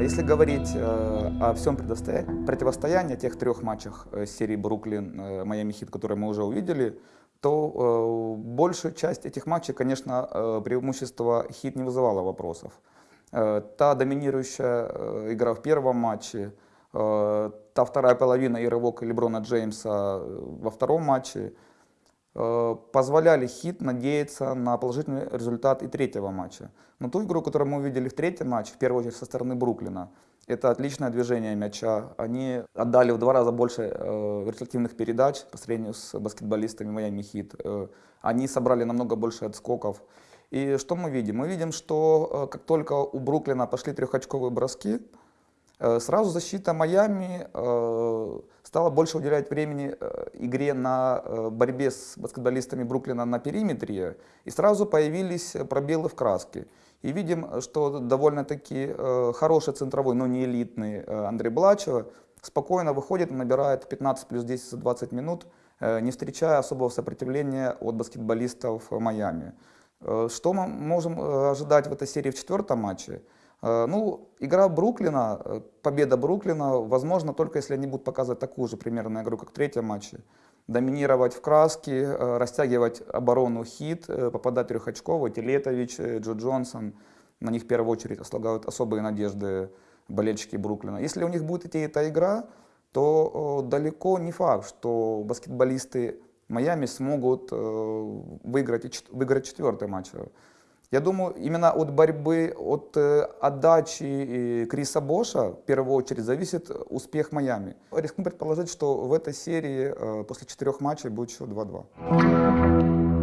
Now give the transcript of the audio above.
Если говорить э, о всем противостоянии, тех трех матчах э, серии Бруклин, э, Майами Хит, которые мы уже увидели, то э, большая часть этих матчей, конечно, э, преимущество Хит не вызывало вопросов. Э, та доминирующая э, игра в первом матче, э, та вторая половина и рывок Леброна Джеймса э, во втором матче позволяли Хит надеяться на положительный результат и третьего матча. Но ту игру, которую мы увидели в третьем матче, в первую очередь со стороны Бруклина, это отличное движение мяча. Они отдали в два раза больше э, передач по сравнению с баскетболистами Майами Хит. Э, они собрали намного больше отскоков. И что мы видим? Мы видим, что э, как только у Бруклина пошли трехочковые броски, э, сразу защита Майами э, стала больше уделять времени э, игре на э, борьбе с баскетболистами Бруклина на периметре, и сразу появились пробелы в краске. И видим, что довольно-таки э, хороший центровой, но не элитный э, Андрей Блачева спокойно выходит, набирает 15 плюс 10 за 20 минут, э, не встречая особого сопротивления от баскетболистов Майами. Э, что мы можем э, ожидать в этой серии в четвертом матче? Э, ну, игра Бруклина, э, победа Бруклина, возможно, только если они будут показывать такую же примерно игру, как в третьем матче доминировать в краске, э, растягивать оборону хит, попадать трехочково, Телетович, Джо Джонсон. На них в первую очередь слагают особые надежды болельщики Бруклина. Если у них будет идти эта игра, то далеко не факт, что баскетболисты Майами смогут выиграть, выиграть четвертый матч. Я думаю, именно от борьбы, от э, отдачи Криса Боша в первую очередь зависит успех Майами. Рискну предположить, что в этой серии э, после четырех матчей будет еще 2-2.